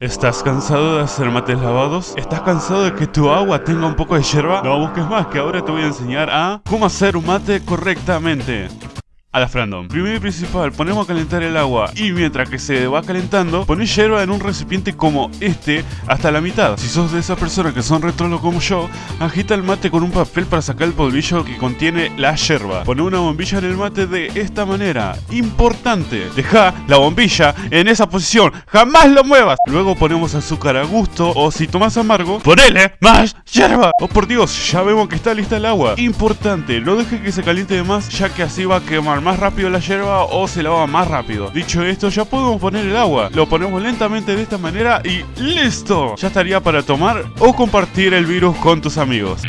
¿Estás cansado de hacer mates lavados? ¿Estás cansado de que tu agua tenga un poco de yerba? No busques más, que ahora te voy a enseñar a cómo hacer un mate correctamente. A la Frandom. Primero y principal, ponemos a calentar el agua y mientras que se va calentando, pones hierba en un recipiente como este hasta la mitad. Si sos de esas personas que son retrolo como yo, agita el mate con un papel para sacar el polvillo que contiene la hierba. Pone una bombilla en el mate de esta manera. Importante, deja la bombilla en esa posición, jamás lo muevas. Luego ponemos azúcar a gusto o si tomas amargo, ponele más hierba. Oh por Dios, ya vemos que está lista el agua. Importante, no deje que se caliente de más ya que así va a quemar más rápido la hierba o se lava más rápido. Dicho esto, ya podemos poner el agua. Lo ponemos lentamente de esta manera y ¡listo! Ya estaría para tomar o compartir el virus con tus amigos.